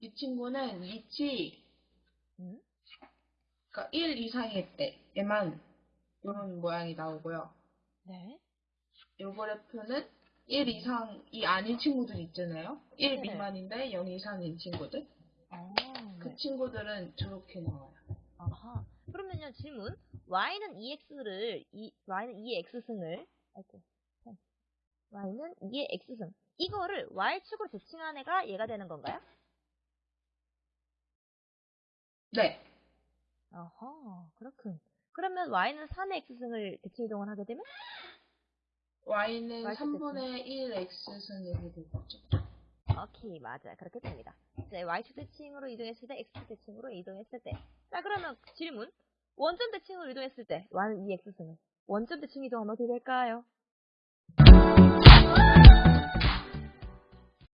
이 친구는 음? 그러니까 1 이상일 때에만 이런 모양이 나오고요. 네. 이 그래프는 1 이상이 아닌 친구들 있잖아요. 1 네. 미만인데 0 이상인 친구들. 어, 그 네. 친구들은 저렇게 나와요. 아하. 그러면요, 질문. y는 2x를, 이, y는 2의 x승을, 아이고, 참. y는 2의 x승. 이거를 y축으로 대칭한 애가 얘가 되는 건가요? 네. 아하, 그렇군. 그러면 y는 3의 x승을 대칭 이동을 하게 되면? y는 Y축 3분의 1 x승이 되겠죠. 오케이, 맞아. 그렇게 됩니다. 이제 y축 대칭으로 이동했을 때, x축 대칭으로 이동했을 때. 자, 그러면 질문. 원점 대칭으로 이동했을 때, y는 2x승을. 원점 대칭 이동하면 어떻게 될까요?